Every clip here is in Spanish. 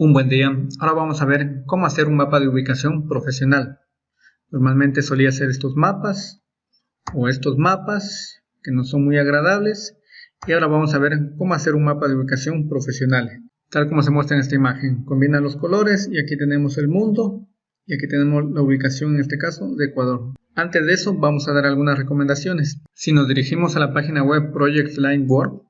Un buen día. Ahora vamos a ver cómo hacer un mapa de ubicación profesional. Normalmente solía hacer estos mapas o estos mapas que no son muy agradables. Y ahora vamos a ver cómo hacer un mapa de ubicación profesional. Tal como se muestra en esta imagen. Combina los colores y aquí tenemos el mundo y aquí tenemos la ubicación en este caso de Ecuador. Antes de eso vamos a dar algunas recomendaciones. Si nos dirigimos a la página web Project Line Board,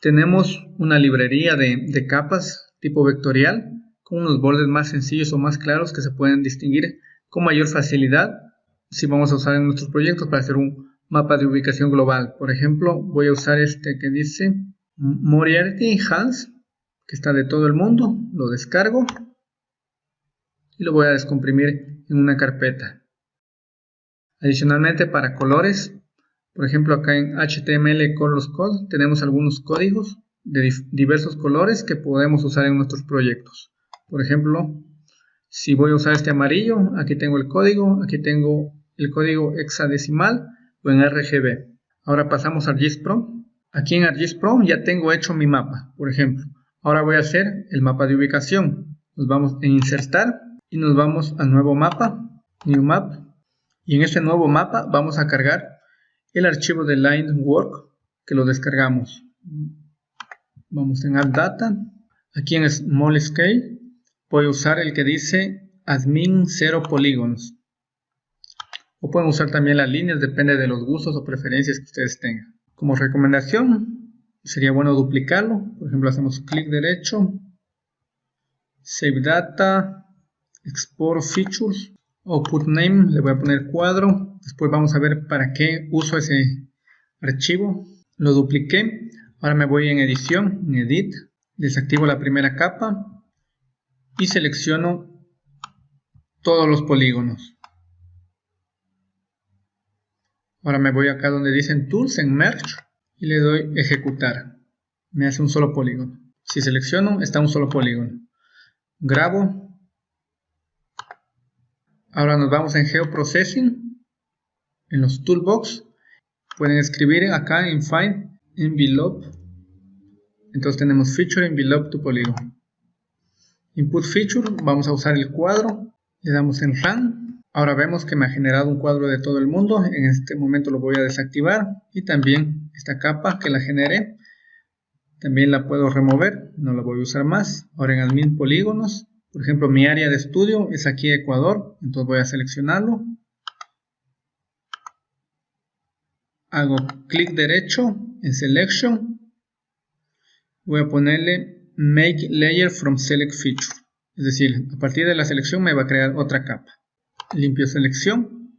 tenemos una librería de capas tipo vectorial con unos bordes más sencillos o más claros que se pueden distinguir con mayor facilidad si vamos a usar en nuestros proyectos para hacer un mapa de ubicación global. Por ejemplo, voy a usar este que dice Moriarty Hans, que está de todo el mundo, lo descargo y lo voy a descomprimir en una carpeta. Adicionalmente para colores, por ejemplo acá en HTML Colors Code tenemos algunos códigos de diversos colores que podemos usar en nuestros proyectos. Por ejemplo, si voy a usar este amarillo, aquí tengo el código, aquí tengo el código hexadecimal o en RGB. Ahora pasamos a ArcGIS Pro. Aquí en ArcGIS Pro ya tengo hecho mi mapa, por ejemplo. Ahora voy a hacer el mapa de ubicación. Nos vamos a insertar y nos vamos a nuevo mapa, New Map. Y en este nuevo mapa vamos a cargar el archivo de Line Work que lo descargamos. Vamos en Add Data. Aquí en Small Scale voy a usar el que dice Admin 0 polígonos. O pueden usar también las líneas, depende de los gustos o preferencias que ustedes tengan. Como recomendación, sería bueno duplicarlo. Por ejemplo, hacemos clic derecho, Save Data, Export Features, o Put Name, le voy a poner cuadro. Después vamos a ver para qué uso ese archivo. Lo dupliqué. Ahora me voy en edición, en edit, desactivo la primera capa y selecciono todos los polígonos. Ahora me voy acá donde dicen Tools en Merge y le doy Ejecutar. Me hace un solo polígono. Si selecciono, está un solo polígono. Grabo. Ahora nos vamos en Geoprocessing. En los Toolbox. Pueden escribir acá en Find envelope. Entonces tenemos feature envelope to polygon input feature vamos a usar el cuadro. Le damos en run ahora vemos que me ha generado un cuadro de todo el mundo. En este momento lo voy a desactivar. Y también esta capa que la generé también la puedo remover. No la voy a usar más. Ahora en admin polígonos. Por ejemplo mi área de estudio es aquí Ecuador. Entonces voy a seleccionarlo. Hago clic derecho en Selection voy a ponerle Make Layer from Select Feature. Es decir, a partir de la selección me va a crear otra capa. Limpio selección.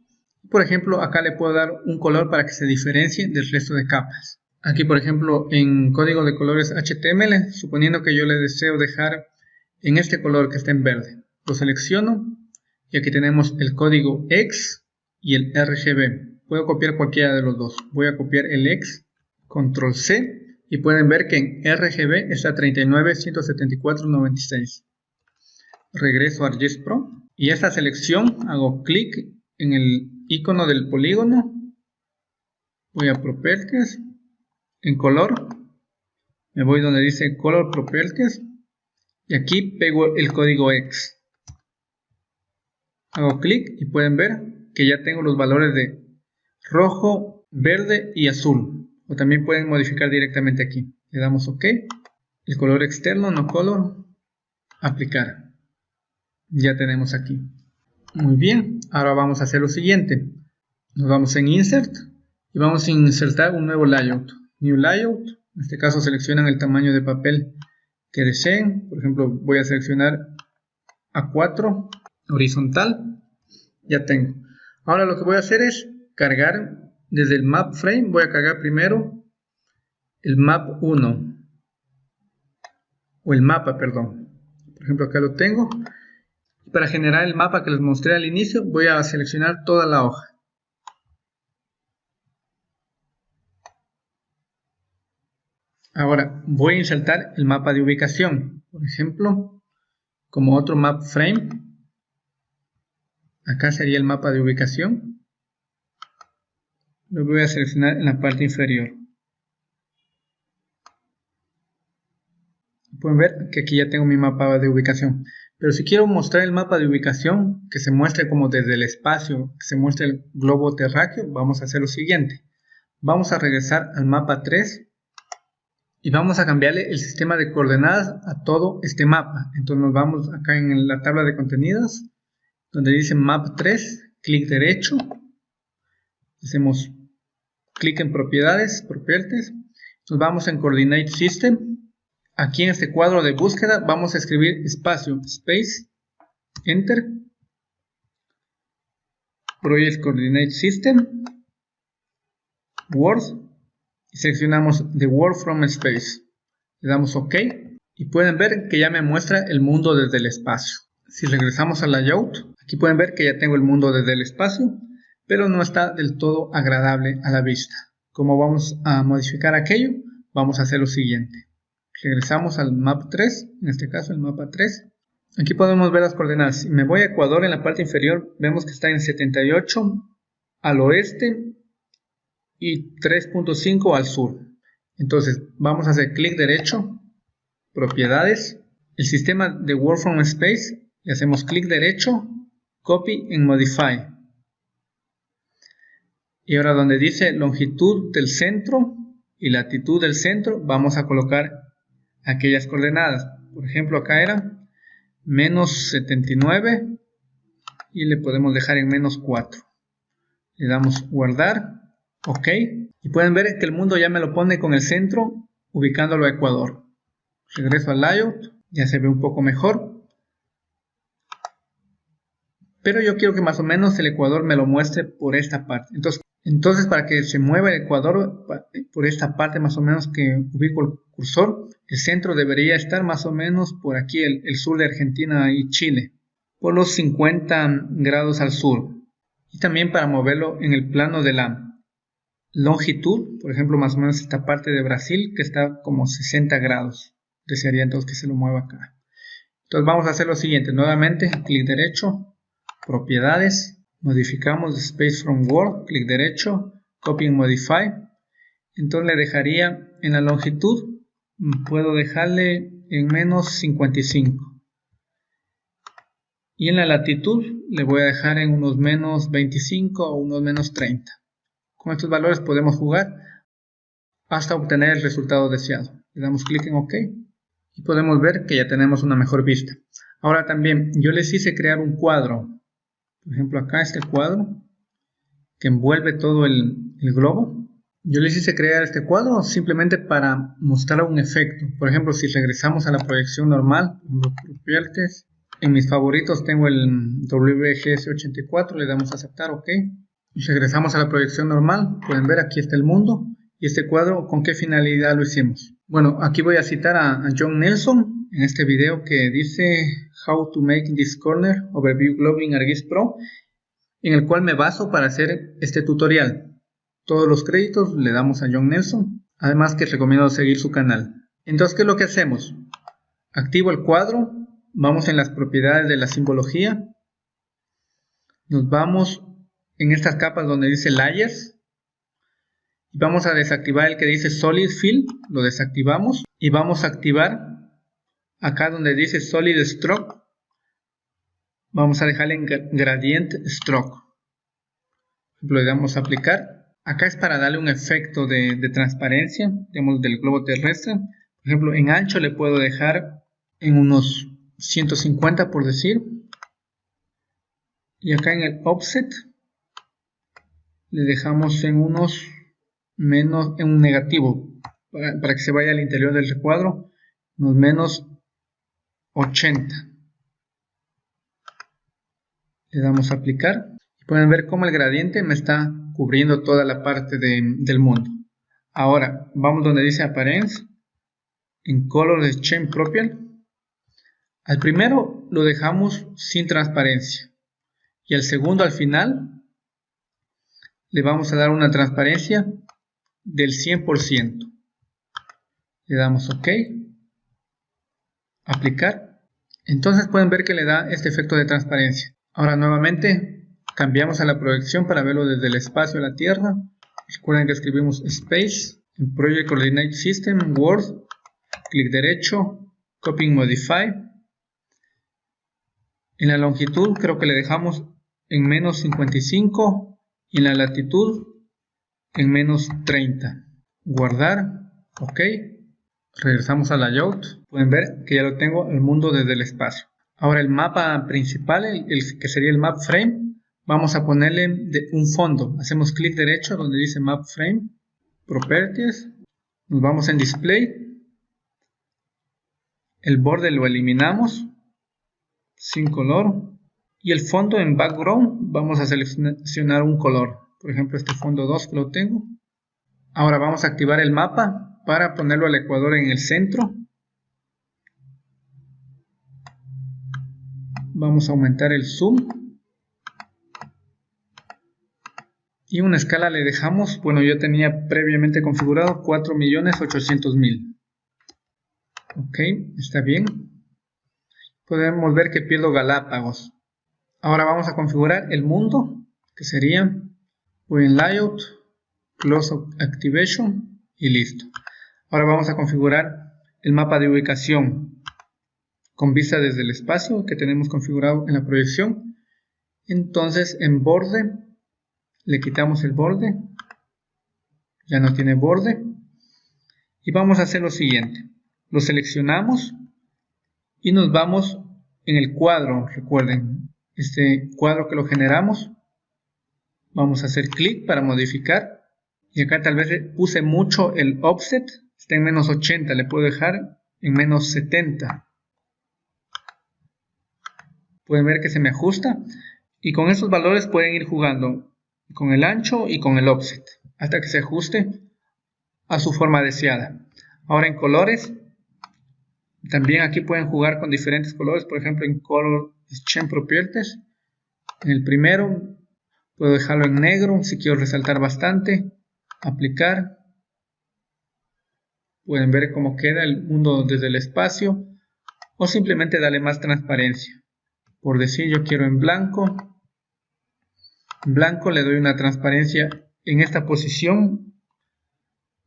Por ejemplo, acá le puedo dar un color para que se diferencie del resto de capas. Aquí, por ejemplo, en código de colores HTML, suponiendo que yo le deseo dejar en este color que está en verde. Lo selecciono y aquí tenemos el código X y el RGB. Puedo copiar cualquiera de los dos. Voy a copiar el X, control C, y pueden ver que en RGB está 39.174.96. Regreso a ArcGIS Pro y esta selección hago clic en el icono del polígono. Voy a Properties, en color, me voy donde dice Color Properties y aquí pego el código X. Hago clic y pueden ver que ya tengo los valores de rojo, verde y azul. O también pueden modificar directamente aquí. Le damos OK. El color externo, no color. Aplicar. Ya tenemos aquí. Muy bien. Ahora vamos a hacer lo siguiente. Nos vamos en Insert. Y vamos a insertar un nuevo layout. New Layout. En este caso seleccionan el tamaño de papel que deseen. Por ejemplo, voy a seleccionar A4 horizontal. Ya tengo. Ahora lo que voy a hacer es cargar desde el map frame voy a cargar primero el map 1 o el mapa, perdón. Por ejemplo, acá lo tengo. Para generar el mapa que les mostré al inicio, voy a seleccionar toda la hoja. Ahora, voy a insertar el mapa de ubicación. Por ejemplo, como otro map frame. Acá sería el mapa de ubicación lo voy a seleccionar en la parte inferior pueden ver que aquí ya tengo mi mapa de ubicación. Pero si quiero mostrar el mapa de ubicación, que se muestre como desde el espacio, que se muestre el globo terráqueo, vamos a hacer lo siguiente. Vamos a regresar al mapa 3 y vamos a cambiarle el sistema de coordenadas a todo este mapa. Entonces nos vamos acá en la tabla de contenidos, donde dice map 3, clic derecho, hacemos clic en propiedades, properties, nos vamos en coordinate system, aquí en este cuadro de búsqueda vamos a escribir espacio, space, enter, project coordinate system, word, y seleccionamos The World from Space. Le damos OK. Y pueden ver que ya me muestra el mundo desde el espacio. Si regresamos al layout, aquí pueden ver que ya tengo el mundo desde el espacio, pero no está del todo agradable a la vista. Como vamos a modificar aquello, vamos a hacer lo siguiente. Regresamos al map 3, en este caso el mapa 3. Aquí podemos ver las coordenadas. Si me voy a Ecuador en la parte inferior, vemos que está en 78 al oeste y 3.5 al sur. Entonces vamos a hacer clic derecho, propiedades, el sistema de Work from Space, y hacemos clic derecho, copy en modify. Y ahora donde dice longitud del centro y latitud del centro, vamos a colocar aquellas coordenadas. Por ejemplo, acá era menos 79 y le podemos dejar en menos 4. Le damos guardar ok y pueden ver que el mundo ya me lo pone con el centro ubicándolo a Ecuador regreso al layout ya se ve un poco mejor pero yo quiero que más o menos el Ecuador me lo muestre por esta parte entonces, entonces para que se mueva el Ecuador por esta parte más o menos que ubico el cursor el centro debería estar más o menos por aquí el, el sur de Argentina y Chile por los 50 grados al sur y también para moverlo en el plano de la longitud, por ejemplo, más o menos esta parte de Brasil que está como 60 grados. Desearía entonces que se lo mueva acá. Entonces vamos a hacer lo siguiente, nuevamente, clic derecho, propiedades, modificamos space from word, clic derecho, copy and modify. Entonces le dejaría en la longitud, puedo dejarle en menos 55. Y en la latitud le voy a dejar en unos menos 25 o unos menos 30. Con estos valores podemos jugar hasta obtener el resultado deseado. Le damos clic en OK y podemos ver que ya tenemos una mejor vista. Ahora también yo les hice crear un cuadro. Por ejemplo acá este cuadro que envuelve todo el, globo. Yo les hice crear este cuadro simplemente para mostrar un efecto. Por ejemplo, si regresamos a la proyección normal, en mis favoritos tengo el WGS84, le damos a aceptar, OK. Regresamos a la proyección normal, pueden ver aquí está el mundo y este cuadro con qué finalidad lo hicimos. Bueno, aquí voy a citar a, John Nelson en este video que dice How to make this corner overview globing ArcGIS Pro en el cual me baso para hacer este tutorial. Todos los créditos le damos a John Nelson, además que recomiendo seguir su canal. Entonces, ¿qué es lo que hacemos? Activo el cuadro, vamos en las propiedades de la simbología, nos vamos en estas capas donde dice Layers. Y vamos a desactivar el que dice Solid Fill, lo desactivamos. Y vamos a activar acá donde dice Solid Stroke. Vamos a dejarle en Gradient Stroke. Lo damos a aplicar. Acá es para darle un efecto de transparencia, digamos, del globo terrestre. Por ejemplo, en ancho le puedo dejar en unos 150 por decir. Y acá en el offset le dejamos en unos menos, en un negativo, para, que se vaya al interior del recuadro, unos menos 80. Le damos a aplicar pueden ver cómo el gradiente me está cubriendo toda la parte del mundo. Ahora, vamos donde dice Appearance, en Color Chain Propial. Al primero lo dejamos sin transparencia y al segundo al final le vamos a dar una transparencia del 100%. Le damos OK. Aplicar. Entonces pueden ver que le da este efecto de transparencia. Ahora nuevamente cambiamos a la proyección para verlo desde el espacio a la Tierra. Recuerden que escribimos Space en Project Coordinate System, Word, clic derecho, Copying Modify. En la longitud creo que le dejamos en menos 55 y en la latitud en menos 30. Guardar. Ok. Regresamos a layout. Pueden ver que ya lo tengo el mundo desde el espacio. Ahora el mapa principal, el, que sería el map frame, vamos a ponerle un fondo. Hacemos clic derecho donde dice map frame, properties, nos vamos en display, el borde lo eliminamos sin color y el fondo en background vamos a seleccionar un color. Por ejemplo este fondo 2 que lo tengo. Ahora vamos a activar el mapa para ponerlo al ecuador en el centro Vamos a aumentar el zoom. Y una escala le dejamos, bueno yo tenía previamente configurado 4.800.000. Ok, está bien. Podemos ver que pierdo Galápagos. Ahora vamos a configurar el mundo, que sería, voy Layout, Close Activation y listo. Ahora vamos a configurar el mapa de ubicación con vista desde el espacio que tenemos configurado en la proyección. Entonces en borde le quitamos el borde, ya no tiene borde. Y vamos a hacer lo siguiente, lo seleccionamos y nos vamos en el cuadro, recuerden, este cuadro que lo generamos. Vamos a hacer clic para modificar. Y acá tal vez puse mucho el offset, está en menos 80, le puedo dejar en menos 70 pueden ver que se me ajusta. Y con estos valores pueden ir jugando con el ancho y con el offset hasta que se ajuste a su forma deseada. Ahora en colores también aquí pueden jugar con diferentes colores. Por ejemplo en color exchange properties en el primero puedo dejarlo en negro si quiero resaltar bastante aplicar pueden ver cómo queda el mundo desde el espacio o simplemente darle más transparencia. Por decir yo quiero en blanco. En blanco le doy una transparencia en esta posición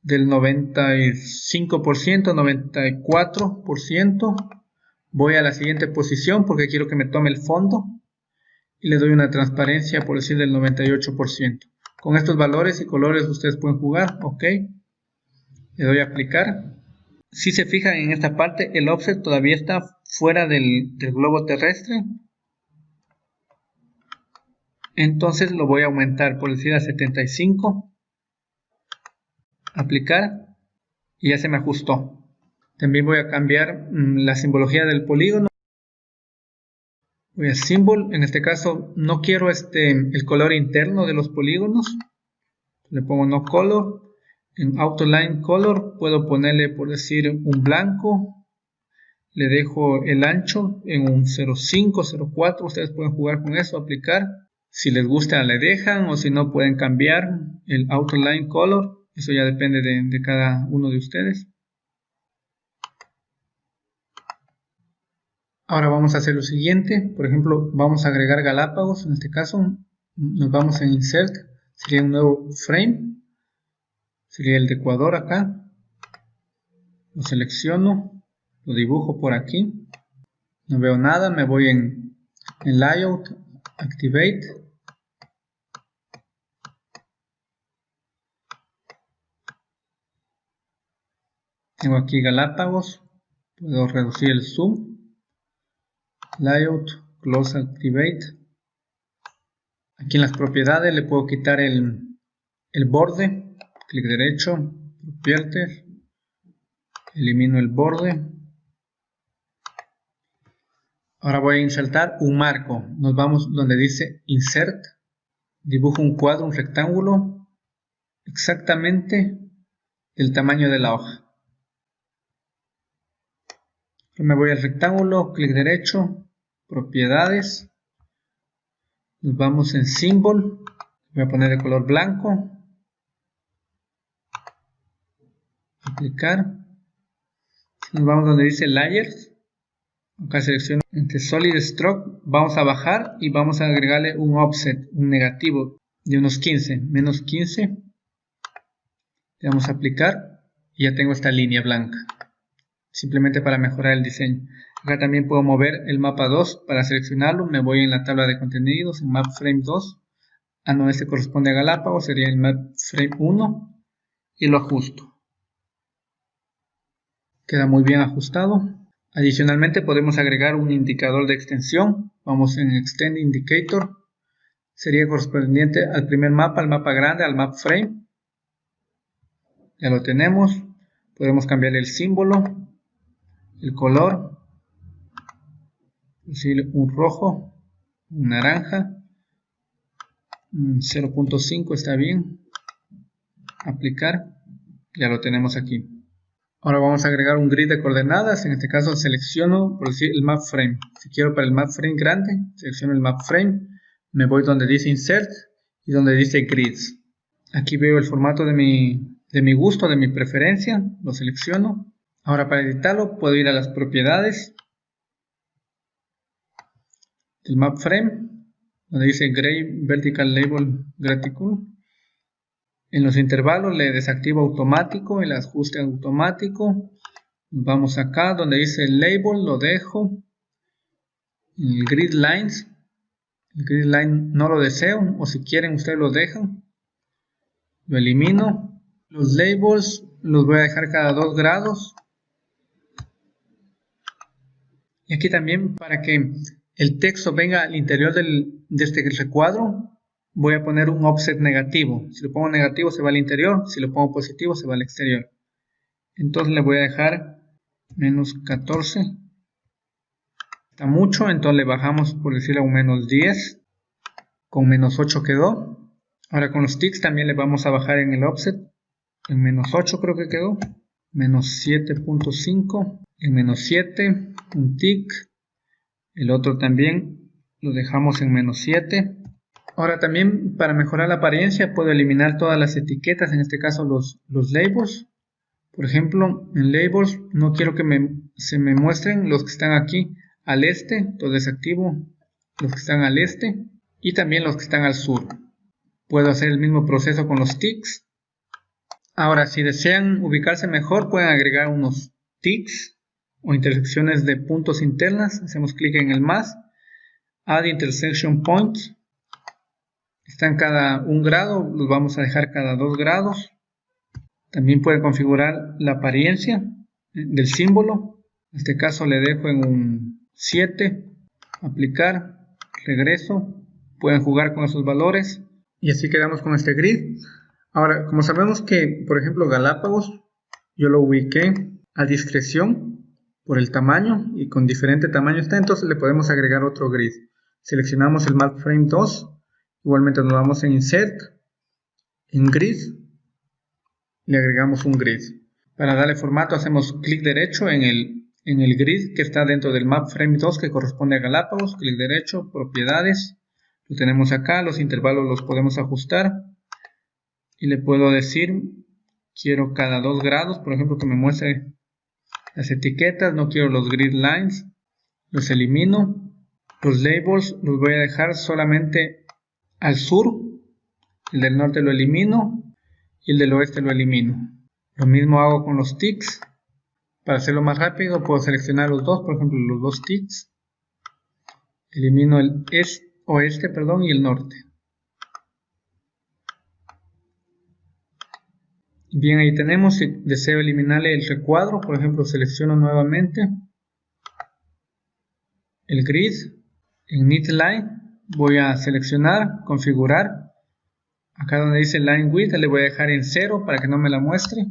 del 95% 94% voy a la siguiente posición porque quiero que me tome el fondo y le doy una transparencia por decir del 98% con estos valores y colores ustedes pueden jugar ok le doy a aplicar. Si se fijan en esta parte el offset todavía está fuera del, globo terrestre. Entonces lo voy a aumentar por decir a 75 aplicar. Y ya se me ajustó. También voy a cambiar mm, la simbología del polígono. Voy a symbol en este caso no quiero este el color interno de los polígonos. Le pongo no color en autoline color puedo ponerle por decir un blanco le dejo el ancho en un 05 04 ustedes pueden jugar con eso aplicar si les gusta le dejan o si no pueden cambiar el outline color. Eso ya depende de, cada uno de ustedes. Ahora vamos a hacer lo siguiente. Por ejemplo, vamos a agregar Galápagos. En este caso, nos vamos en Insert. Sería un nuevo frame. Sería el de Ecuador acá. Lo selecciono. Lo dibujo por aquí. No veo nada. Me voy en, Layout. Activate. Tengo aquí Galápagos, puedo reducir el zoom, layout, close activate. Aquí en las propiedades le puedo quitar el, el borde, clic derecho, properties, elimino el borde. Ahora voy a insertar un marco. Nos vamos donde dice Insert. Dibujo un cuadro, un rectángulo, exactamente el tamaño de la hoja me voy al rectángulo, clic derecho, propiedades, nos vamos en symbol, voy a poner de color blanco, aplicar, nos vamos donde dice layers, acá selecciono entre solid stroke, vamos a bajar y vamos a agregarle un offset, un negativo de unos 15, menos 15, le vamos a aplicar y ya tengo esta línea blanca. simplemente para mejorar el diseño. Acá también puedo mover el mapa 2 para seleccionarlo. Me voy en la tabla de contenidos, en Map Frame 2. Ah, no, este corresponde a Galápagos, sería el Map Frame 1 y lo ajusto. Queda muy bien ajustado. Adicionalmente podemos agregar un indicador de extensión. Vamos en Extend Indicator. Sería correspondiente al primer mapa, al mapa grande, al map frame. Ya lo tenemos. Podemos cambiar el símbolo, el color, un rojo, un naranja, 0.5 está bien, aplicar, ya lo tenemos aquí. Ahora vamos a agregar un grid de coordenadas, en este caso selecciono por decir el map frame. Si quiero para el map frame grande, selecciono el map frame, me voy donde dice insert y donde dice grids. Aquí veo el formato de mi, de mi gusto, de mi preferencia, lo selecciono. Ahora para editarlo puedo ir a las propiedades del map frame, donde dice Gray Vertical Label Graticle. En los intervalos le desactivo automático, el ajuste automático. Vamos acá donde dice Label, lo dejo. El Grid Lines, el Grid Line no lo deseo, o si quieren ustedes lo dejan. Lo elimino. Los labels los voy a dejar cada 2 grados. Y aquí también para que el texto venga al interior del, de este recuadro, voy a poner un offset negativo. Si lo pongo negativo se va al interior, si lo pongo positivo se va al exterior. Entonces le voy a dejar menos 14. Está mucho, entonces le bajamos por decirle un menos 10. Con menos 8 quedó. Ahora con los ticks también le vamos a bajar en el offset. En menos 8 creo que quedó. Menos 7.5. En menos 7. Un tick el otro también lo dejamos en menos 7 ahora también para mejorar la apariencia puedo eliminar todas las etiquetas en este caso los, labels. Por ejemplo en labels no quiero que se me muestren los que están aquí al este entonces desactivo los que están al este y también los que están al sur. Puedo hacer el mismo proceso con los ticks ahora si desean ubicarse mejor pueden agregar unos ticks o intersecciones de puntos internas, hacemos clic en el más, Add Intersection Points, están cada un grado, los vamos a dejar cada dos grados. También puede configurar la apariencia del símbolo, en este caso le dejo en un 7, aplicar, regreso, pueden jugar con esos valores y así quedamos con este grid. Ahora, como sabemos que, por ejemplo, Galápagos, yo lo ubiqué a discreción, por el tamaño y con diferente tamaño está, entonces le podemos agregar otro grid. Seleccionamos el Map Frame 2, igualmente nos vamos en Insert, en Grid, le agregamos un grid. Para darle formato hacemos clic derecho en el, en el grid que está dentro del Map Frame 2 que corresponde a Galápagos, clic derecho, propiedades, lo tenemos acá, los intervalos los podemos ajustar y le puedo decir, quiero cada 2 grados, por ejemplo que me muestre las etiquetas, no quiero los grid lines, los elimino. Los labels los voy a dejar solamente al sur. El del norte lo elimino y el del oeste lo elimino. Lo mismo hago con los ticks. Para hacerlo más rápido puedo seleccionar los dos, por ejemplo los dos ticks. Elimino el oeste perdón, y el norte. Bien, ahí tenemos, si deseo eliminarle el recuadro, por ejemplo, selecciono nuevamente el grid, en Knit Line, voy a seleccionar, configurar, acá donde dice Line Width le voy a dejar en 0 para que no me la muestre,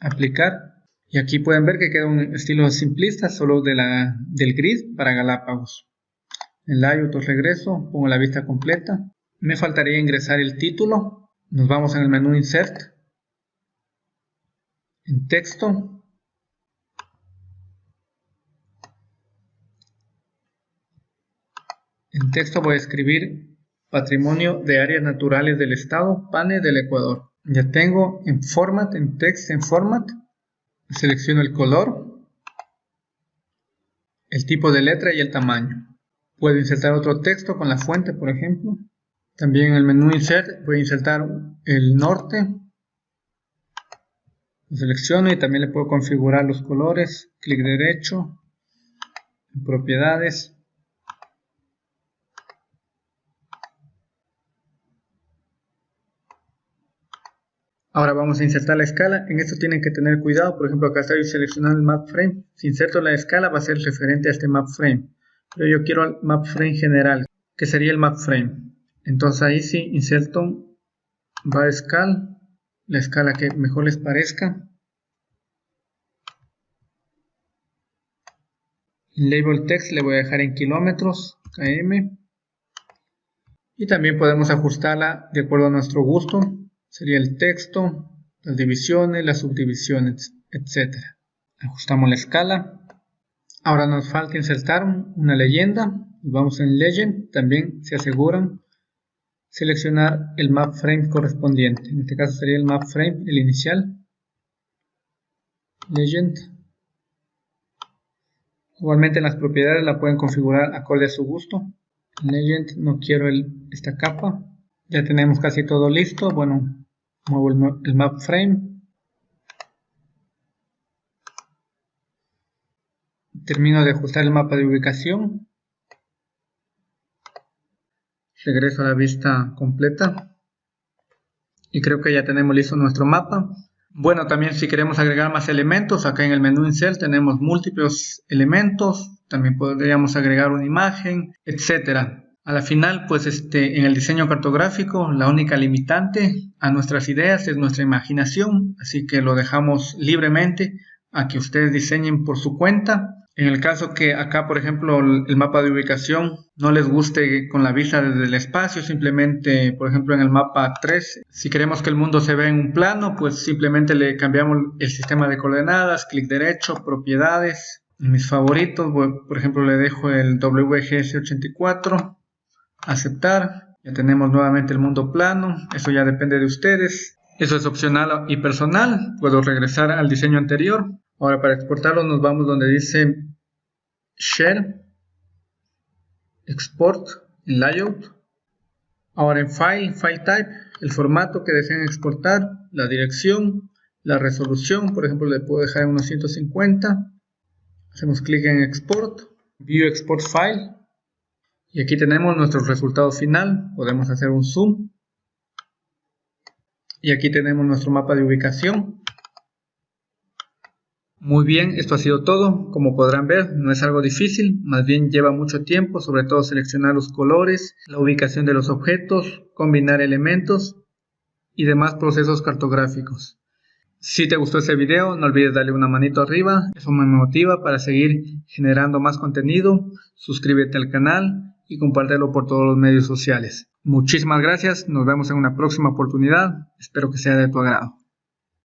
aplicar, y aquí pueden ver que queda un estilo simplista solo de la, del grid para Galápagos. En Layout regreso, pongo la vista completa, me faltaría ingresar el título, nos vamos en el menú Insert, en texto, en texto voy a escribir Patrimonio de Áreas Naturales del Estado, PANE del Ecuador. Ya tengo en Format, en Text, en Format, selecciono el color, el tipo de letra y el tamaño. Puedo insertar otro texto con la fuente, por ejemplo. También en el menú Insert voy a insertar el norte. Lo selecciono y también le puedo configurar los colores. Clic derecho, propiedades. Ahora vamos a insertar la escala. En esto tienen que tener cuidado. Por ejemplo, acá estoy seleccionando el map frame. Si inserto la escala va a ser referente a este map frame. Pero yo quiero el map frame general, que sería el map frame. Entonces ahí sí inserto bar scale, la escala que mejor les parezca. Label text le voy a dejar en kilómetros, km. Y también podemos ajustarla de acuerdo a nuestro gusto. Sería el texto, las divisiones, las subdivisiones, etc. Ajustamos la escala. Ahora nos falta insertar una leyenda. Vamos en Legend. También se aseguran seleccionar el map frame correspondiente. En este caso sería el map frame, el inicial. Legend. Igualmente las propiedades la pueden configurar acorde a su gusto. Legend no quiero esta capa. Ya tenemos casi todo listo. Bueno, muevo el map frame. Termino de ajustar el mapa de ubicación. Regreso a la vista completa. Y creo que ya tenemos listo nuestro mapa. Bueno también si queremos agregar más elementos acá en el menú insert tenemos múltiples elementos. También podríamos agregar una imagen etcétera a la final pues este en el diseño cartográfico la única limitante a nuestras ideas es nuestra imaginación así que lo dejamos libremente a que ustedes diseñen por su cuenta. En el caso que acá, por ejemplo, el mapa de ubicación no les guste con la vista desde el espacio, simplemente, por ejemplo, en el mapa 3, si queremos que el mundo se vea en un plano, pues simplemente le cambiamos el sistema de coordenadas, clic derecho, propiedades, mis favoritos, por ejemplo, le dejo el WGS84, aceptar, ya tenemos nuevamente el mundo plano, eso ya depende de ustedes, eso es opcional y personal, puedo regresar al diseño anterior, Ahora para exportarlo nos vamos donde dice Share, Export, Layout. Ahora en File, File Type, el formato que deseen exportar, la dirección, la resolución, por ejemplo le puedo dejar en unos 150. Hacemos clic en Export, View Export File. Y aquí tenemos nuestro resultado final. Podemos hacer un zoom. Y aquí tenemos nuestro mapa de ubicación. Muy bien, esto ha sido todo. Como podrán ver, no es algo difícil, más bien lleva mucho tiempo, sobre todo seleccionar los colores, la ubicación de los objetos, combinar elementos y demás procesos cartográficos. Si te gustó este video, no olvides darle una manito arriba, eso me motiva para seguir generando más contenido, suscríbete al canal y compártelo por todos los medios sociales. Muchísimas gracias, nos vemos en una próxima oportunidad, espero que sea de tu agrado.